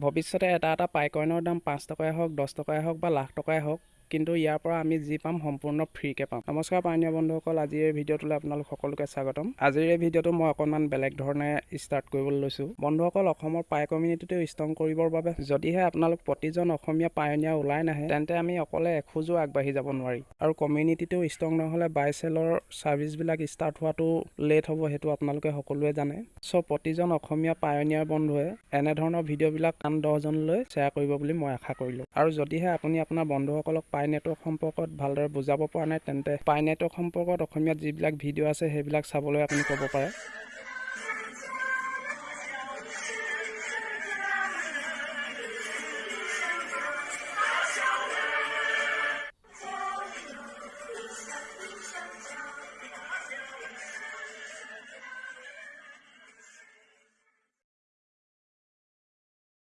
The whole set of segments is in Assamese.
ভৱিষ্যতে এটা এটা পাইকইনৰ দাম পাঁচ টকাই হওক দহ টকাই হওক বা লাখ টকাই হওক কিন্তু ইয়াৰ পৰা আমি যি পাম সম্পূৰ্ণ ফ্ৰীকৈ পাম। নমস্কাৰ পানীয় বন্ধুসকল আজিৰ এই ভিডিঅ'টোলৈ আপোনালোক সকলোকে স্বাগতম। আজিৰ এই ভিডিঅ'টো মই অকণমান বেলেগ ধৰণে ষ্টাৰ্ট কৰিবলৈ লৈছোঁ। বন্ধুসকল অসমৰ পাই কমিউনিটিটো ষ্ট্ৰং কৰিবৰ বাবে যদিহে আপোনালোক প্ৰতিজন অসমীয়া পায়নীয়া ওলাই নাহে তেন্তে আমি অকলে এখোজো আগবাঢ়ি যাব নোৱাৰি। আৰু কমিউনিটিটো ষ্ট্ৰং নহ'লে বাইচেলৰ ছাৰ্ভিচবিলাক ষ্টাৰ্ট হোৱাটো লেট হ'ব সেইটো আপোনালোকে সকলোৱে জানে। চ' প্ৰতিজন অসমীয়া পায়নীয়াৰ বন্ধুৱে এনেধৰণৰ ভিডিঅ'বিলাক আন দহজনলৈ শ্বেয়াৰ কৰিব বুলি মই আশা কৰিলোঁ। আৰু যদিহে আপুনি আপোনাৰ বন্ধুসকলক পাই নেটৱৰ্ক সম্পৰ্কত ভালদৰে বুজাব পৰা নাই তেন্তে পাই নেটৱৰ্ক সম্পৰ্কত অসমীয়াত যিবিলাক ভিডিঅ' আছে সেইবিলাক চাবলৈ আপুনি ক'ব পাৰে।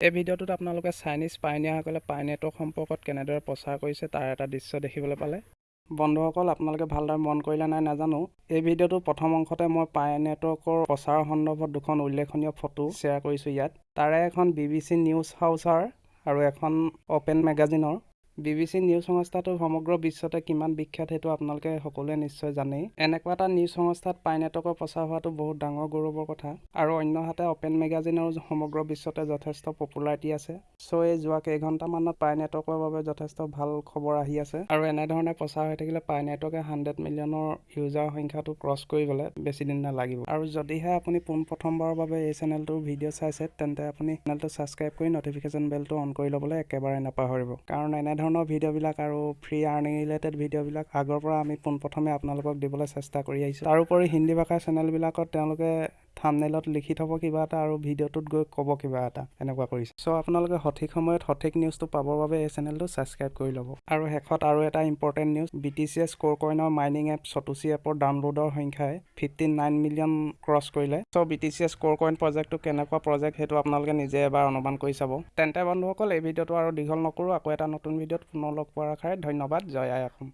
এই ভিডিঅ'টোত আপোনালোকে চাইনিজ পাইনীয়াসকলে পাই নেটৱৰ্ক সম্পৰ্কত কেনেদৰে প্ৰচাৰ কৰিছে তাৰ এটা দৃশ্য দেখিবলৈ পালে। বন্ধুসকল আপোনালোকে ভালদৰে মন কৰিলে নাই নাজানো এই ভিডিঅ'টোৰ প্ৰথম অংশতে মই পাই নেটৱৰ্কৰ প্ৰচাৰৰ সন্দৰ্ভত দুখন উল্লেখনীয় ফটো শ্বেয়াৰ কৰিছোঁ ইয়াত। তাৰে এখন বি বি চি নিউজ হাউচাৰ আৰু এখন অ'পেন মেগাজিনৰ। বি বি চি নিউজ সংস্থাটো সমগ্ৰ বিশ্বতে কিমান বিখ্যাত সেইটো আপোনালোকে সকলোৱে নিশ্চয় জানেই। এনেকুৱা এটা নিউজ সংস্থাত পাই নেটৱৰ্কৰ প্ৰচাৰ হোৱাটো বহুত ডাঙৰ গৌৰৱৰ কথা। আৰু অন্যহাতে অ'পেন মেগাজিনৰ সমগ্ৰ বিশ্বতে যথেষ্ট পপুলাৰিটি আছে। চ' এই যোৱা কেইঘণ্টামানত পাই নেটৱৰ্কৰ বাবে যথেষ্ট ভাল খবৰ আহি আছে। আৰু এনেধৰণে প্ৰচাৰ হৈ থাকিলে পাই নেটৱৰ্কে হাণ্ড্ৰেড মিলিয়নৰ ইউজাৰ সংখ্যাটো ক্ৰছ কৰি গ'লে বেছি দিন নালাগিব। আৰু যদিহে আপুনি পোনপ্ৰথমবাৰৰ বাবে এই চেনেলটোৰ ভিডিঅ' চাইছে তেন্তে আপুনি চেনেলটো ছাবস্ক্ৰাইব কৰি নটিফিকেশ্যন বেলটো অন কৰি ল'বলৈ একেবাৰে নাপাহৰিব। কাৰণ এনেধৰণৰ ধৰণৰ ভিডিঅ'বিলাক আৰু ফ্ৰী আৰ্নিং ৰিলেটেড ভিডিঅ'বিলাক আগৰ পৰা আমি পোনপ্ৰথমে আপোনালোকক দিবলৈ চেষ্টা কৰি আহিছোঁ। তাৰোপৰি হিন্দী ভাষাৰ চেনেলবিলাকত তেওঁলোকে থামনেলত লিখি থ'ব কিবা এটা আৰু ভিডিঅ'টোত গৈ ক'ব কিবা এটা এনেকুৱা কৰিছে। চ' আপোনালোকে সঠিক সময়ত সঠিক নিউজটো পাবৰ বাবে এই চেনেলটো ছাবস্ক্ৰাইব কৰি ল'ব। আৰু শেষত আৰু এটা important news B T C S score কইনৰ mining app Satoshi এপৰ ডাউনলোডৰ সংখ্যাই ফিফটি নাইন মিলিয়ন ক্ৰছ কৰিলে। So' B T C S score coin প্ৰজেক্টটো কেনেকুৱা প্ৰজেক্ট সেইটো আপোনালোকে নিজে এবাৰ অনুমান কৰি চাব। তেন্তে বন্ধুসকল এই ভিডিঅ'টো আৰু দীঘল নকৰোঁ আকৌ এটা নতুন ভিডিঅ'ত পুনৰ লগ পোৱাৰ আশাৰে ধন্যবাদ জয় আই অসম।